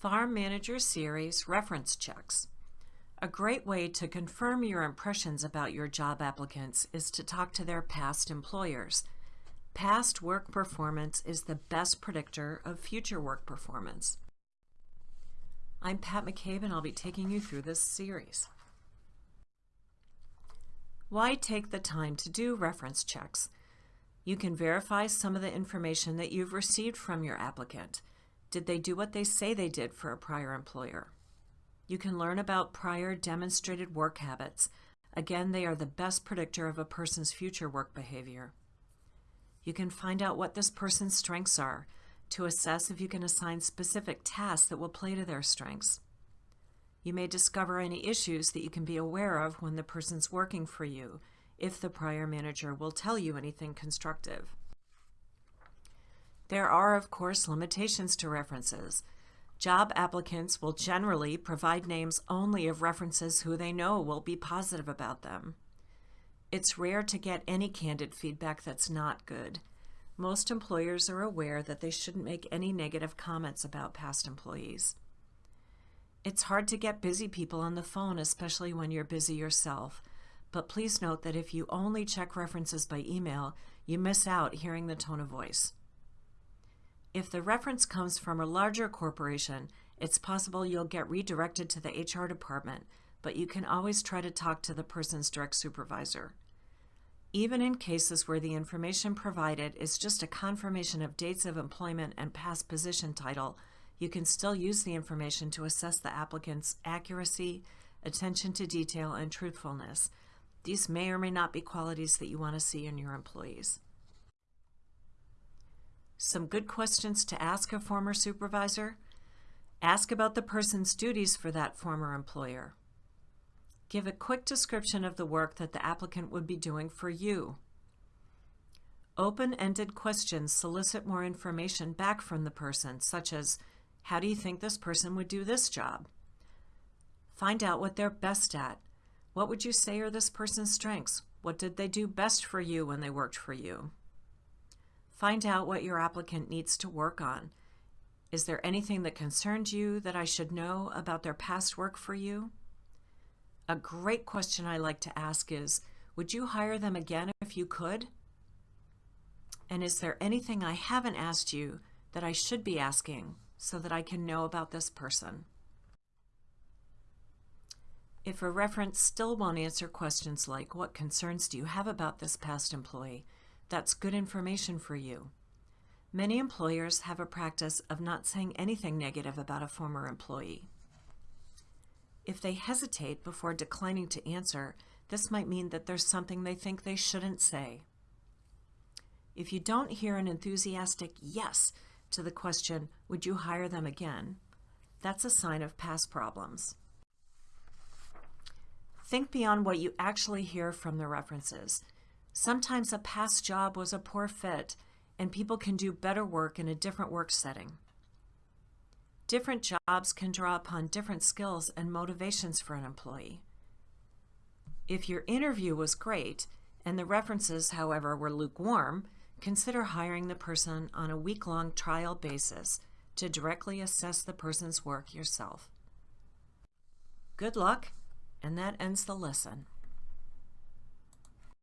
Farm Manager Series Reference Checks. A great way to confirm your impressions about your job applicants is to talk to their past employers. Past work performance is the best predictor of future work performance. I'm Pat McCabe and I'll be taking you through this series. Why take the time to do reference checks? You can verify some of the information that you've received from your applicant. Did they do what they say they did for a prior employer? You can learn about prior demonstrated work habits. Again, they are the best predictor of a person's future work behavior. You can find out what this person's strengths are to assess if you can assign specific tasks that will play to their strengths. You may discover any issues that you can be aware of when the person's working for you, if the prior manager will tell you anything constructive. There are, of course, limitations to references. Job applicants will generally provide names only of references who they know will be positive about them. It's rare to get any candid feedback that's not good. Most employers are aware that they shouldn't make any negative comments about past employees. It's hard to get busy people on the phone, especially when you're busy yourself. But please note that if you only check references by email, you miss out hearing the tone of voice. If the reference comes from a larger corporation, it's possible you'll get redirected to the HR department, but you can always try to talk to the person's direct supervisor. Even in cases where the information provided is just a confirmation of dates of employment and past position title, you can still use the information to assess the applicant's accuracy, attention to detail, and truthfulness. These may or may not be qualities that you want to see in your employees. Some good questions to ask a former supervisor. Ask about the person's duties for that former employer. Give a quick description of the work that the applicant would be doing for you. Open-ended questions solicit more information back from the person, such as, how do you think this person would do this job? Find out what they're best at. What would you say are this person's strengths? What did they do best for you when they worked for you? Find out what your applicant needs to work on. Is there anything that concerns you that I should know about their past work for you? A great question I like to ask is, would you hire them again if you could? And is there anything I haven't asked you that I should be asking so that I can know about this person? If a reference still won't answer questions like, what concerns do you have about this past employee? That's good information for you. Many employers have a practice of not saying anything negative about a former employee. If they hesitate before declining to answer, this might mean that there's something they think they shouldn't say. If you don't hear an enthusiastic yes to the question, would you hire them again? That's a sign of past problems. Think beyond what you actually hear from the references. Sometimes a past job was a poor fit and people can do better work in a different work setting. Different jobs can draw upon different skills and motivations for an employee. If your interview was great and the references, however, were lukewarm, consider hiring the person on a week-long trial basis to directly assess the person's work yourself. Good luck, and that ends the lesson.